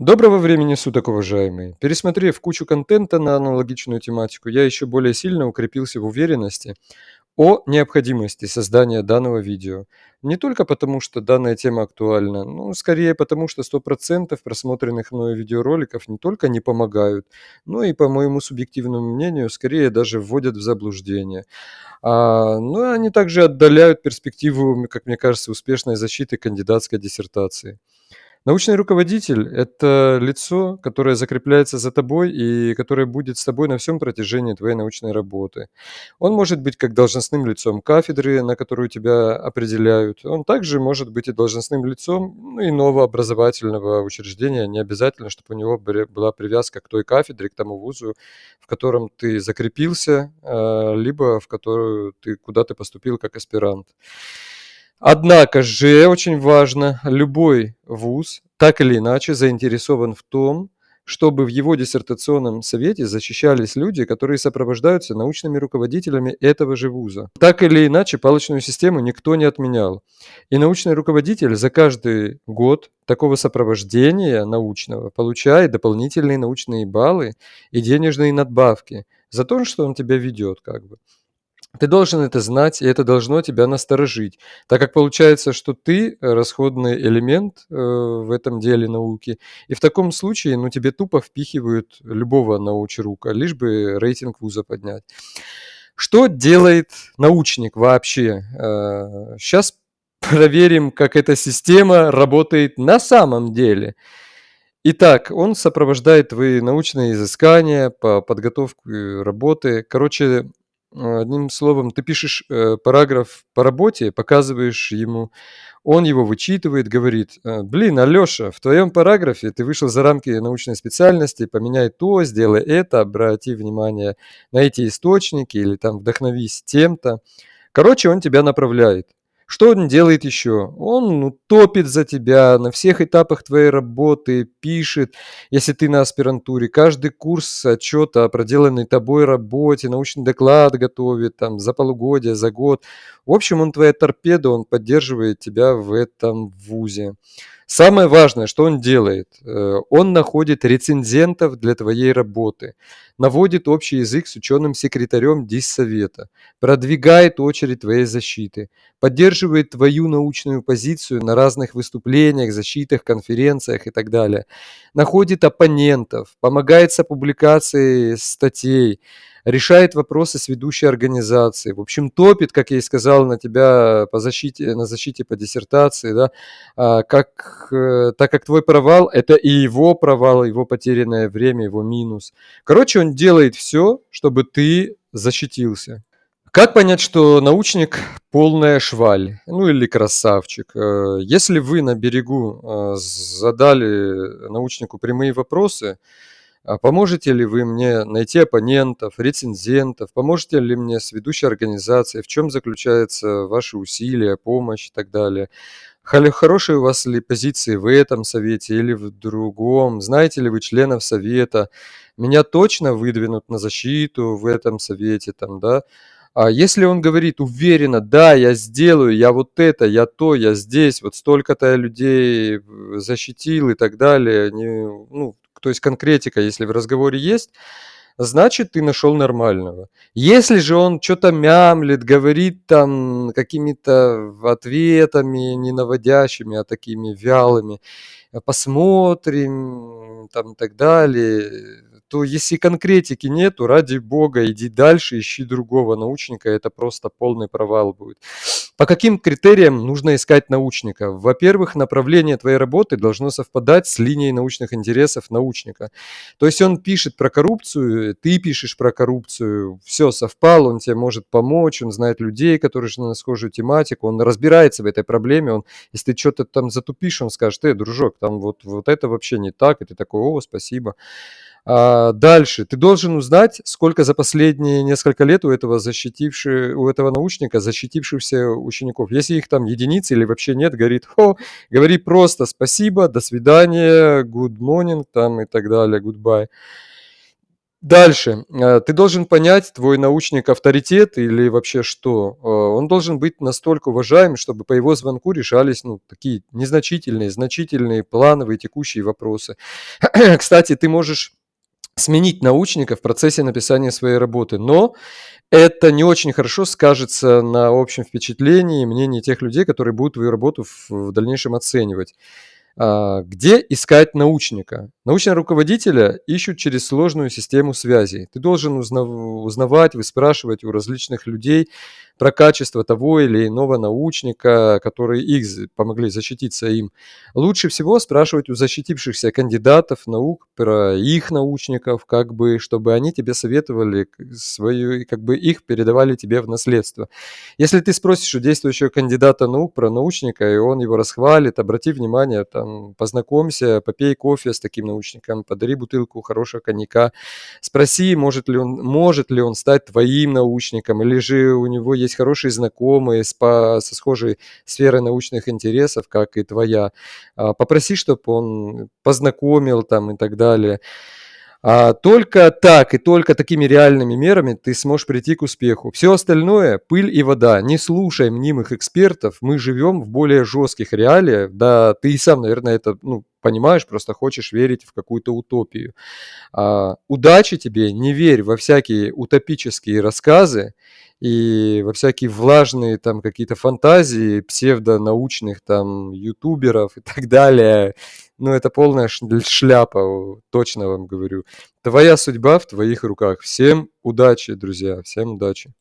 Доброго времени суток, уважаемые! Пересмотрев кучу контента на аналогичную тематику, я еще более сильно укрепился в уверенности о необходимости создания данного видео. Не только потому, что данная тема актуальна, но скорее потому, что 100% просмотренных мною видеороликов не только не помогают, но и, по моему субъективному мнению, скорее даже вводят в заблуждение. А, ну, они также отдаляют перспективу, как мне кажется, успешной защиты кандидатской диссертации. Научный руководитель– это лицо, которое закрепляется за тобой и которое будет с тобой на всем протяжении твоей научной работы. Он может быть как должностным лицом кафедры, на которую тебя определяют. Он также может быть и должностным лицом ну, иного образовательного учреждения. Не обязательно, чтобы у него была привязка к той кафедре, к тому вузу, в котором ты закрепился, а, либо в которую ты куда ты поступил как аспирант. Однако же, очень важно, любой вуз так или иначе заинтересован в том, чтобы в его диссертационном совете защищались люди, которые сопровождаются научными руководителями этого же вуза. Так или иначе, палочную систему никто не отменял. И научный руководитель за каждый год такого сопровождения научного получает дополнительные научные баллы и денежные надбавки за то, что он тебя ведет как бы. Ты должен это знать, и это должно тебя насторожить, так как получается, что ты расходный элемент э, в этом деле науки, и в таком случае ну, тебе тупо впихивают любого научрука, лишь бы рейтинг вуза поднять. Что делает научник вообще? Сейчас э, проверим, как эта система работает на самом деле. Итак, он сопровождает твои научные изыскания по подготовке работы. Короче, Одним словом, ты пишешь э, параграф по работе, показываешь ему, он его вычитывает, говорит, «Э, блин, Алёша, в твоем параграфе ты вышел за рамки научной специальности, поменяй то, сделай это, обрати внимание на эти источники или там вдохновись тем-то. Короче, он тебя направляет. Что он делает еще? Он ну, топит за тебя на всех этапах твоей работы, пишет, если ты на аспирантуре, каждый курс отчета о проделанной тобой работе, научный доклад готовит там за полугодие, за год. В общем, он твоя торпеда, он поддерживает тебя в этом вузе. Самое важное, что он делает, э, он находит рецензентов для твоей работы, наводит общий язык с ученым-секретарем диссовета, продвигает очередь твоей защиты, поддерживает твою научную позицию на разных выступлениях, защитах, конференциях и так далее, находит оппонентов, помогает с публикацией статей, решает вопросы с ведущей организацией, в общем, топит, как я и сказал, на тебя по защите, на защите по диссертации, да, а, как, э, так как твой провал – это и его провал, его потерянное время, его минус. Короче, он делает все, чтобы ты защитился. Как понять, что научник полная шваль, ну или красавчик? Э, если вы на берегу э, задали научнику прямые вопросы, поможете ли вы мне найти оппонентов, рецензентов? Поможете ли мне с ведущей организацией? В чем заключаются ваши усилия, помощь и так далее? Хорошие у вас ли позиции в этом совете или в другом? Знаете ли вы членов совета? Меня точно выдвинут на защиту в этом совете, там, да? А если он говорит уверенно, да, я сделаю, я вот это, я то, я здесь, вот столько-то людей защитил и так далее, не, ну, то есть конкретика, если в разговоре есть, значит, ты нашел нормального. Если же он что-то мямлит, говорит там какими-то ответами не наводящими, а такими вялыми, посмотрим, там и так далее, то если конкретики нету, ради бога, иди дальше, ищи другого научника, это просто полный провал будет. По каким критериям нужно искать научника? Во-первых, направление твоей работы должно совпадать с линией научных интересов научника. То есть он пишет про коррупцию, ты пишешь про коррупцию, все совпало, он тебе может помочь, он знает людей, которые на схожую тематику, он разбирается в этой проблеме, он, если ты что-то там затупишь, он скажет, ты, дружок, там вот, вот это вообще не так, и ты такой, о, спасибо. А, дальше. Ты должен узнать, сколько за последние несколько лет у этого, защитивши, у этого научника защитившихся учеников. Если их там единицы или вообще нет, говорит, о, говори просто спасибо, до свидания, good morning там и так далее, goodbye. Дальше. Э, ты должен понять, твой научник авторитет или вообще что? Э, он должен быть настолько уважаем, чтобы по его звонку решались, ну, такие незначительные, значительные, плановые, текущие вопросы. Кстати, ты можешь сменить научника в процессе написания своей работы, но это не очень хорошо скажется на общем впечатлении и мнении тех людей, которые будут твою работу в дальнейшем оценивать. А, где искать научника? Научного руководителя ищут через сложную систему связей. Ты должен узнавать, выспрашивать у различных людей про качество того или иного научника, которые их помогли защититься им. Лучше всего спрашивать у защитившихся кандидатов наук про их научников, как бы, чтобы они тебе советовали свою, как бы их передавали тебе в наследство. Если ты спросишь у действующего кандидата наук про научника, и он его расхвалит, обрати внимание, там, познакомься, попей кофе с таким научником, подари бутылку хорошего коньяка, спроси, может ли он, может ли он стать твоим научником, или же у него есть хорошие знакомые с, по, со схожей сферой научных интересов, как и твоя. А, попроси, чтобы он познакомил там и так далее. А только так и только такими реальными мерами ты сможешь прийти к успеху. Все остальное – пыль и вода. Не слушай мнимых экспертов. Мы живем в более жестких реалиях. Да, ты и сам, наверное, это ну, понимаешь, просто хочешь верить в какую-то утопию. А, удачи тебе, не верь во всякие утопические рассказы и во всякие влажные там какие-то фантазии псевдонаучных там ютуберов и так далее. Ну, это полная шляпа, точно вам говорю. Твоя судьба в твоих руках. Всем удачи, друзья, всем удачи.